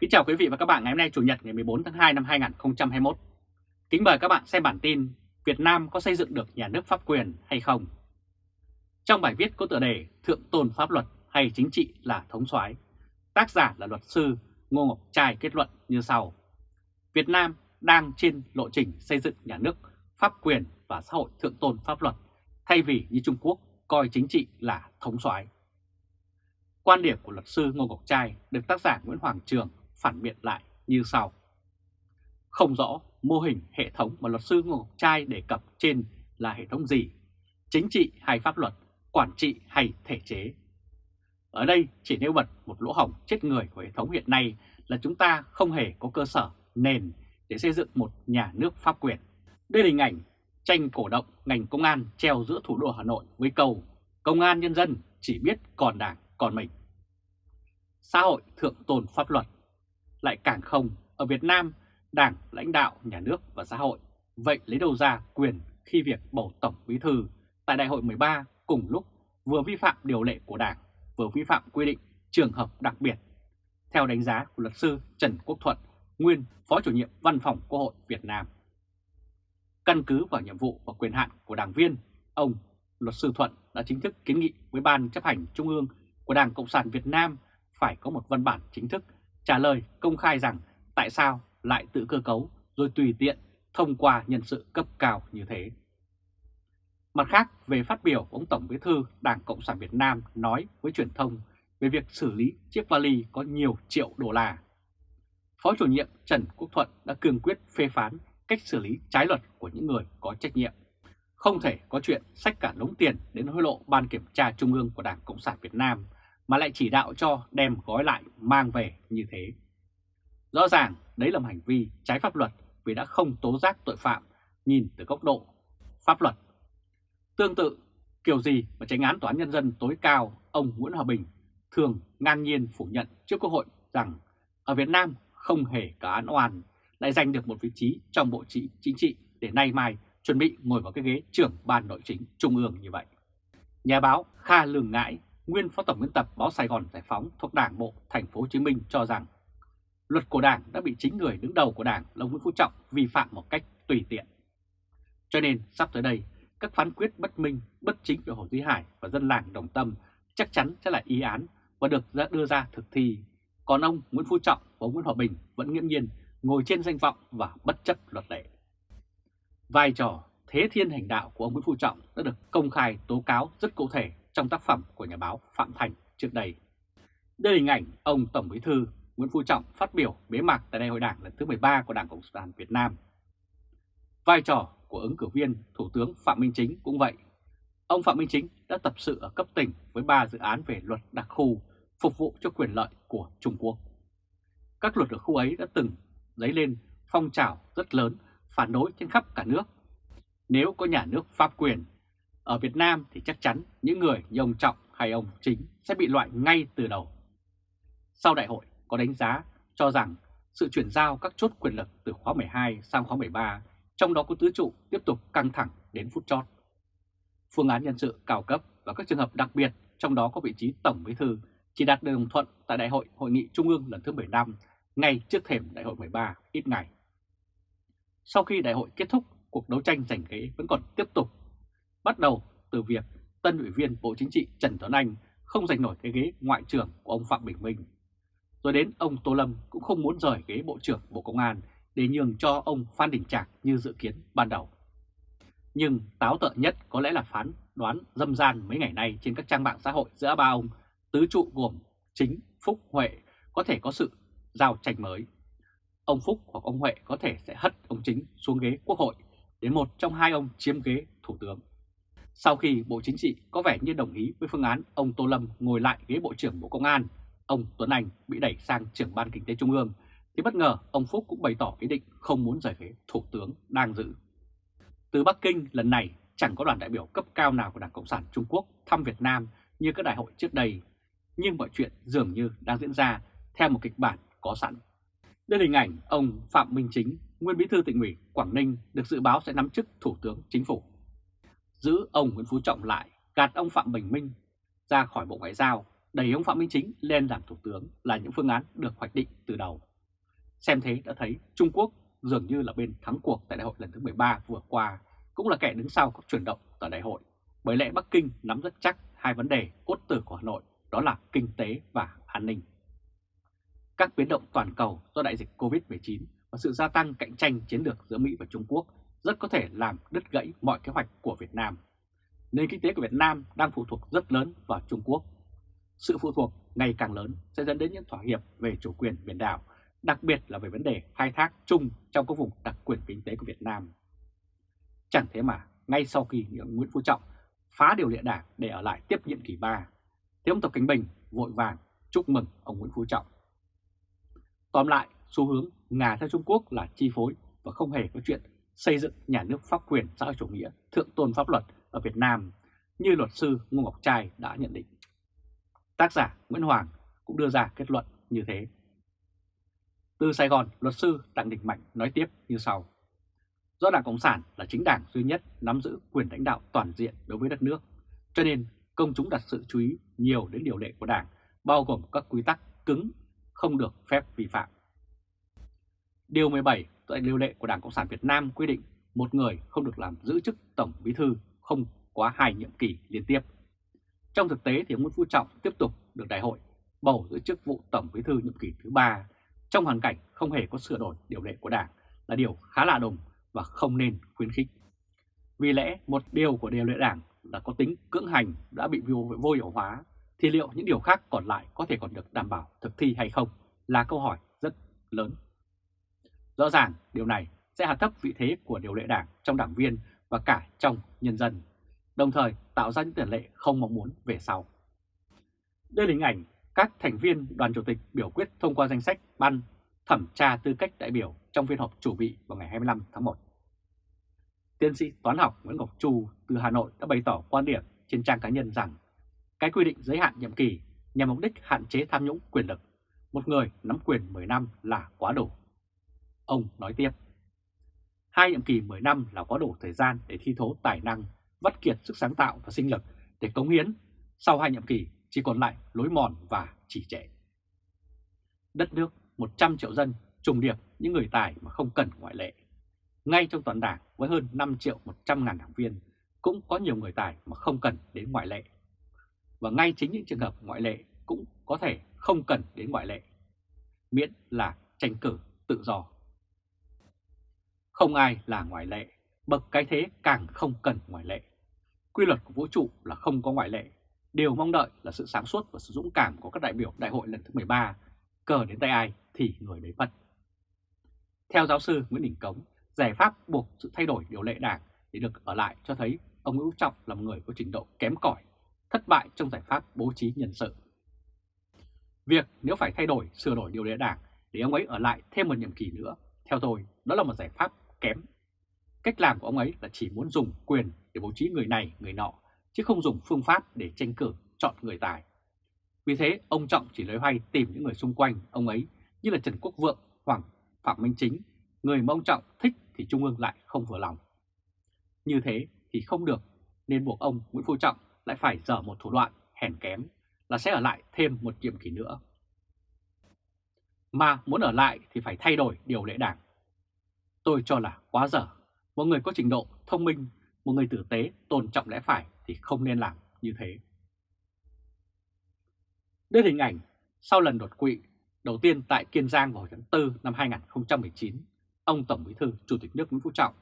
Kính chào quý vị và các bạn ngày hôm nay, Chủ nhật ngày 14 tháng 2 năm 2021. Kính mời các bạn xem bản tin Việt Nam có xây dựng được nhà nước pháp quyền hay không? Trong bài viết có tựa đề Thượng tôn pháp luật hay chính trị là thống soái, tác giả là luật sư Ngô Ngọc Trai kết luận như sau. Việt Nam đang trên lộ trình xây dựng nhà nước pháp quyền và xã hội thượng tôn pháp luật, thay vì như Trung Quốc coi chính trị là thống soái. Quan điểm của luật sư Ngô Ngọc Trai được tác giả Nguyễn Hoàng Trường phản biện lại như sau. Không rõ mô hình hệ thống mà luật sư Ngô Ngọc Trai đề cập trên là hệ thống gì, chính trị hay pháp luật, quản trị hay thể chế. Ở đây chỉ nêu bật một lỗ hỏng chết người của hệ thống hiện nay là chúng ta không hề có cơ sở nền để xây dựng một nhà nước pháp quyền. Đây là hình ảnh tranh cổ động ngành công an treo giữa thủ đô Hà Nội với câu Công an nhân dân chỉ biết còn đảng còn mình. Xã hội thượng tôn pháp luật lại càng không, ở Việt Nam, Đảng, lãnh đạo, nhà nước và xã hội, vậy lấy đâu ra quyền khi việc bầu Tổng Bí Thư tại Đại hội 13 cùng lúc vừa vi phạm điều lệ của Đảng, vừa vi phạm quy định trường hợp đặc biệt. Theo đánh giá của luật sư Trần Quốc Thuận, nguyên Phó chủ nhiệm Văn phòng Quốc hội Việt Nam. Căn cứ vào nhiệm vụ và quyền hạn của đảng viên, ông luật sư Thuận đã chính thức kiến nghị với Ban chấp hành Trung ương của Đảng Cộng sản Việt Nam phải có một văn bản chính thức trả lời công khai rằng tại sao lại tự cơ cấu rồi tùy tiện thông qua nhân sự cấp cao như thế. Mặt khác, về phát biểu của ông Tổng Bí thư Đảng Cộng sản Việt Nam nói với truyền thông về việc xử lý chiếc vali có nhiều triệu đô la. Phó chủ nhiệm Trần Quốc Thuận đã cương quyết phê phán cách xử lý trái luật của những người có trách nhiệm. Không thể có chuyện sách cả đống tiền đến hối lộ Ban Kiểm tra Trung ương của Đảng Cộng sản Việt Nam mà lại chỉ đạo cho đem gói lại mang về như thế. Rõ ràng đấy là một hành vi trái pháp luật vì đã không tố giác tội phạm nhìn từ góc độ pháp luật. Tương tự, kiểu gì mà tránh án tòa án nhân dân tối cao ông Nguyễn Hòa Bình thường ngang nhiên phủ nhận trước Quốc hội rằng ở Việt Nam không hề có án oan lại giành được một vị trí trong bộ trị chính trị để nay mai chuẩn bị ngồi vào cái ghế trưởng ban nội chính trung ương như vậy. Nhà báo Kha Lường Ngãi nguyên phó tổng biên tập báo Sài Gòn Giải phóng thuộc Đảng bộ Thành phố Hồ Chí Minh cho rằng luật của Đảng đã bị chính người đứng đầu của Đảng là Nguyễn Phú Trọng vi phạm một cách tùy tiện. Cho nên sắp tới đây, các phán quyết bất minh, bất chính về Hồ Duy Hải và dân làng Đồng Tâm chắc chắn sẽ là ý án và được đưa ra thực thi. Còn ông Nguyễn Phú Trọng và ông Nguyễn Hòa Bình vẫn nghiễm nhiên ngồi trên danh vọng và bất chấp luật lệ. Vai trò thế thiên hành đạo của ông Nguyễn Phú Trọng đã được công khai tố cáo rất cụ thể trong tác phẩm của nhà báo Phạm Thành trước đây. Đây là hình ảnh ông Tổng Bí thư Nguyễn Phú Trọng phát biểu bế mạc tại Đại hội Đảng lần thứ 13 của Đảng Cộng sản Việt Nam. Vai trò của ứng cử viên Thủ tướng Phạm Minh Chính cũng vậy. Ông Phạm Minh Chính đã tập sự ở cấp tỉnh với 3 dự án về luật đặc khu phục vụ cho quyền lợi của Trung Quốc. Các luật ở khu ấy đã từng dấy lên phong trào rất lớn phản đối trên khắp cả nước. Nếu có nhà nước pháp quyền ở Việt Nam thì chắc chắn những người như ông Trọng hay ông Chính sẽ bị loại ngay từ đầu. Sau đại hội có đánh giá cho rằng sự chuyển giao các chốt quyền lực từ khóa 12 sang khóa 13, trong đó có tứ trụ tiếp tục căng thẳng đến phút chót. Phương án nhân sự cao cấp và các trường hợp đặc biệt, trong đó có vị trí Tổng Bí Thư, chỉ đạt được đồng thuận tại Đại hội Hội nghị Trung ương lần thứ 15, ngay trước thềm Đại hội 13 ít ngày. Sau khi đại hội kết thúc, cuộc đấu tranh giành ghế vẫn còn tiếp tục bắt đầu từ việc tân ủy viên Bộ Chính trị Trần Tuấn Anh không giành nổi cái ghế ngoại trưởng của ông Phạm Bình Minh. Rồi đến ông Tô Lâm cũng không muốn rời ghế Bộ trưởng Bộ Công an để nhường cho ông Phan Đình Trạc như dự kiến ban đầu. Nhưng táo tợn nhất có lẽ là phán đoán dâm gian mấy ngày nay trên các trang mạng xã hội giữa ba ông tứ trụ gồm Chính, Phúc, Huệ có thể có sự giao tranh mới. Ông Phúc hoặc ông Huệ có thể sẽ hất ông Chính xuống ghế Quốc hội để một trong hai ông chiếm ghế Thủ tướng. Sau khi Bộ Chính trị có vẻ như đồng ý với phương án ông Tô Lâm ngồi lại ghế Bộ trưởng Bộ Công an, ông Tuấn Anh bị đẩy sang trưởng Ban Kinh tế Trung ương, thì bất ngờ ông Phúc cũng bày tỏ ý định không muốn rời ghế Thủ tướng đang giữ. Từ Bắc Kinh lần này chẳng có đoàn đại biểu cấp cao nào của Đảng Cộng sản Trung Quốc thăm Việt Nam như các đại hội trước đây, nhưng mọi chuyện dường như đang diễn ra theo một kịch bản có sẵn. Đây là hình ảnh ông Phạm Minh Chính, nguyên bí thư tỉnh ủy Quảng Ninh được dự báo sẽ nắm chức Thủ tướng Chính phủ giữ ông Nguyễn Phú Trọng lại, gạt ông Phạm Bình Minh ra khỏi Bộ Ngoại giao. đẩy ông Phạm Minh Chính lên làm Thủ tướng là những phương án được hoạch định từ đầu. Xem thế đã thấy Trung Quốc dường như là bên thắng cuộc tại đại hội lần thứ 13 vừa qua, cũng là kẻ đứng sau các chuyển động tại đại hội. Bởi lẽ Bắc Kinh nắm rất chắc hai vấn đề cốt tử của Hà Nội, đó là kinh tế và an ninh. Các biến động toàn cầu do đại dịch Covid-19 và sự gia tăng cạnh tranh chiến lược giữa Mỹ và Trung Quốc rất có thể làm đứt gãy mọi kế hoạch của Việt Nam. Nền kinh tế của Việt Nam đang phụ thuộc rất lớn vào Trung Quốc. Sự phụ thuộc ngày càng lớn sẽ dẫn đến những thỏa hiệp về chủ quyền biển đảo, đặc biệt là về vấn đề khai thác chung trong các vùng đặc quyền kinh tế của Việt Nam. Chẳng thế mà, ngay sau khi Nguyễn Phú Trọng phá điều lệ đảng để ở lại tiếp nhiệm kỳ 3, thì ông Tập cánh Bình vội vàng chúc mừng ông Nguyễn Phú Trọng. Tóm lại, xu hướng Nga theo Trung Quốc là chi phối và không hề có chuyện xây dựng nhà nước pháp quyền xã hội chủ nghĩa thượng tôn pháp luật ở Việt Nam như luật sư Ngô Ngọc Trai đã nhận định. Tác giả Nguyễn Hoàng cũng đưa ra kết luận như thế. Từ Sài Gòn, luật sư Đặng Đình Mạnh nói tiếp như sau. Do Đảng Cộng sản là chính đảng duy nhất nắm giữ quyền lãnh đạo toàn diện đối với đất nước, cho nên công chúng đặt sự chú ý nhiều đến điều lệ của Đảng, bao gồm các quy tắc cứng không được phép vi phạm. Điều 17 tại điều lệ của Đảng Cộng sản Việt Nam quy định một người không được làm giữ chức Tổng Bí thư không quá hai nhiệm kỳ liên tiếp. Trong thực tế thì ông Nguyễn Phú Trọng tiếp tục được đại hội bầu giữ chức vụ Tổng Bí thư nhiệm kỳ thứ ba trong hoàn cảnh không hề có sửa đổi điều lệ của Đảng là điều khá lạ đồng và không nên khuyến khích. Vì lẽ một điều của điều lệ Đảng là có tính cưỡng hành đã bị vô hiệu hóa, thì liệu những điều khác còn lại có thể còn được đảm bảo thực thi hay không là câu hỏi rất lớn. Rõ ràng điều này sẽ hạ thấp vị thế của điều lệ đảng trong đảng viên và cả trong nhân dân, đồng thời tạo ra những tiền lệ không mong muốn về sau. Đây là hình ảnh các thành viên đoàn chủ tịch biểu quyết thông qua danh sách ban thẩm tra tư cách đại biểu trong phiên họp chủ bị vào ngày 25 tháng 1. Tiến sĩ toán học Nguyễn Ngọc Chu từ Hà Nội đã bày tỏ quan điểm trên trang cá nhân rằng cái quy định giới hạn nhiệm kỳ nhằm mục đích hạn chế tham nhũng quyền lực. Một người nắm quyền 10 năm là quá đủ. Ông nói tiếp, hai nhiệm kỳ 10 năm là có đủ thời gian để thi thố tài năng, vắt kiệt sức sáng tạo và sinh lực để cống hiến. Sau hai nhiệm kỳ chỉ còn lại lối mòn và chỉ trệ. Đất nước 100 triệu dân trùng điệp những người tài mà không cần ngoại lệ. Ngay trong toàn đảng với hơn 5 triệu 100 ngàn đảng viên cũng có nhiều người tài mà không cần đến ngoại lệ. Và ngay chính những trường hợp ngoại lệ cũng có thể không cần đến ngoại lệ, miễn là tranh cử tự do. Không ai là ngoại lệ, bậc cái thế càng không cần ngoại lệ. Quy luật của vũ trụ là không có ngoại lệ. Điều mong đợi là sự sáng suốt và sự dũng cảm của các đại biểu đại hội lần thứ 13, cờ đến tay ai thì người đấy mất. Theo giáo sư Nguyễn Đình Cống, giải pháp buộc sự thay đổi điều lệ đảng để được ở lại cho thấy ông Nguyễn Trọng là một người có trình độ kém cỏi, thất bại trong giải pháp bố trí nhân sự. Việc nếu phải thay đổi, sửa đổi điều lệ đảng để ông ấy ở lại thêm một nhiệm kỳ nữa, theo tôi đó là một giải pháp kém. Cách làm của ông ấy là chỉ muốn dùng quyền để bố trí người này, người nọ, chứ không dùng phương pháp để tranh cử chọn người tài. Vì thế, ông Trọng chỉ lấy hoay tìm những người xung quanh ông ấy như là Trần Quốc Vượng, Hoàng Phạm Minh Chính, người mà ông Trọng thích thì Trung ương lại không vừa lòng. Như thế thì không được, nên buộc ông Nguyễn Phú Trọng lại phải dở một thủ đoạn hèn kém là sẽ ở lại thêm một nhiệm kỳ nữa. Mà muốn ở lại thì phải thay đổi điều lệ đảng. Tôi cho là quá dở. Một người có trình độ thông minh, một người tử tế, tôn trọng lẽ phải thì không nên làm như thế. Đây hình ảnh sau lần đột quỵ đầu tiên tại Kiên Giang vào tháng 4 năm 2019, ông Tổng Bí thư Chủ tịch nước Nguyễn Phú Trọng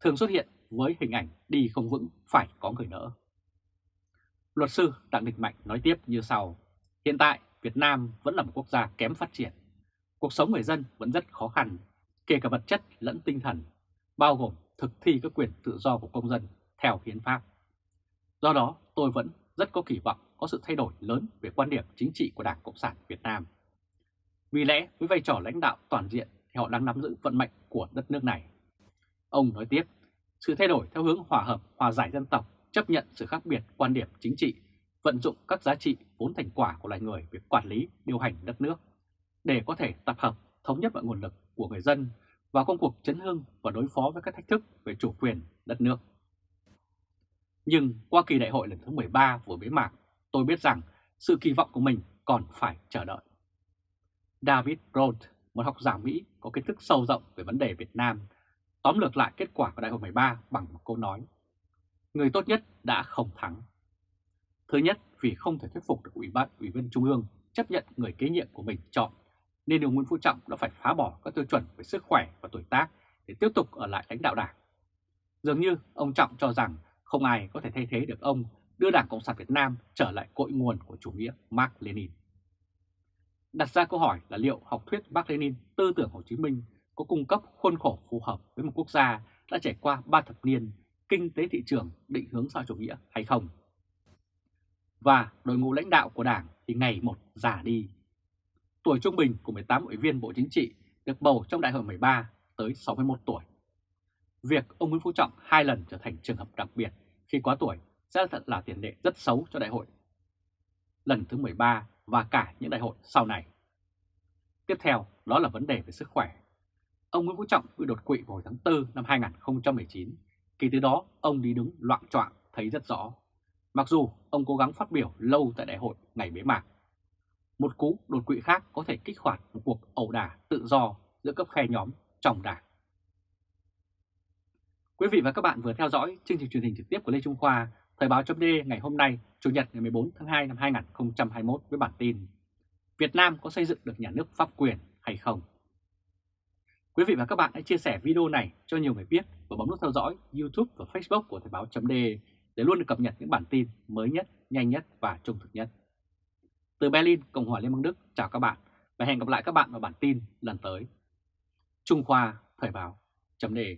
thường xuất hiện với hình ảnh đi không vững phải có người đỡ. Luật sư Đặng Đình Mạnh nói tiếp như sau, hiện tại Việt Nam vẫn là một quốc gia kém phát triển. Cuộc sống người dân vẫn rất khó khăn, kể cả vật chất lẫn tinh thần, bao gồm thực thi các quyền tự do của công dân theo hiến pháp. Do đó tôi vẫn rất có kỳ vọng có sự thay đổi lớn về quan điểm chính trị của Đảng Cộng sản Việt Nam. Vì lẽ với vai trò lãnh đạo toàn diện thì họ đang nắm giữ vận mệnh của đất nước này. Ông nói tiếp, sự thay đổi theo hướng hòa hợp, hòa giải dân tộc, chấp nhận sự khác biệt quan điểm chính trị, vận dụng các giá trị vốn thành quả của loài người về quản lý, điều hành đất nước, để có thể tập hợp, thống nhất mọi nguồn lực của người dân vào công cuộc chấn hưng và đối phó với các thách thức về chủ quyền đất nước. Nhưng qua kỳ đại hội lần thứ 13 vừa bế mạc, tôi biết rằng sự kỳ vọng của mình còn phải chờ đợi. David Roth, một học giả Mỹ có kiến thức sâu rộng về vấn đề Việt Nam, tóm lược lại kết quả của Đại hội 13 bằng một câu nói. Người tốt nhất đã không thắng. Thứ nhất, vì không thể thuyết phục được Ủy ban Ủy viên Trung ương chấp nhận người kế nhiệm của mình chọn, nên ông Nguyễn Phú Trọng đã phải phá bỏ các tiêu chuẩn về sức khỏe và tuổi tác để tiếp tục ở lại lãnh đạo đảng. Dường như ông Trọng cho rằng không ai có thể thay thế được ông đưa Đảng Cộng sản Việt Nam trở lại cội nguồn của chủ nghĩa Mark Lenin. Đặt ra câu hỏi là liệu học thuyết Mark Lenin, tư tưởng Hồ Chí Minh có cung cấp khuôn khổ phù hợp với một quốc gia đã trải qua ba thập niên kinh tế thị trường định hướng xã chủ nghĩa hay không? Và đội ngũ lãnh đạo của Đảng thì ngày một già đi. Tuổi trung bình của 18 ủy viên Bộ Chính trị, được bầu trong đại hội 13 tới 61 tuổi. Việc ông Nguyễn Phú Trọng hai lần trở thành trường hợp đặc biệt khi quá tuổi sẽ thật là tiền lệ rất xấu cho đại hội lần thứ 13 và cả những đại hội sau này. Tiếp theo, đó là vấn đề về sức khỏe. Ông Nguyễn Phú Trọng bị đột quỵ vào tháng 4 năm 2019. Kỳ từ đó, ông đi đứng loạn trọng thấy rất rõ. Mặc dù ông cố gắng phát biểu lâu tại đại hội ngày bế mạc. Một cú đột quỵ khác có thể kích hoạt một cuộc ẩu đả tự do giữa cấp khe nhóm trong đảng. Quý vị và các bạn vừa theo dõi chương trình truyền hình trực tiếp của Lê Trung Khoa, Thời báo chấm ngày hôm nay, Chủ nhật ngày 14 tháng 2 năm 2021 với bản tin Việt Nam có xây dựng được nhà nước pháp quyền hay không? Quý vị và các bạn hãy chia sẻ video này cho nhiều người biết và bấm nút theo dõi YouTube và Facebook của Thời báo chấm để luôn được cập nhật những bản tin mới nhất, nhanh nhất và trung thực nhất. Từ Berlin, Cộng hòa Liên bang Đức, chào các bạn và hẹn gặp lại các bạn vào bản tin lần tới. Trung Khoa Thời báo chấm đề.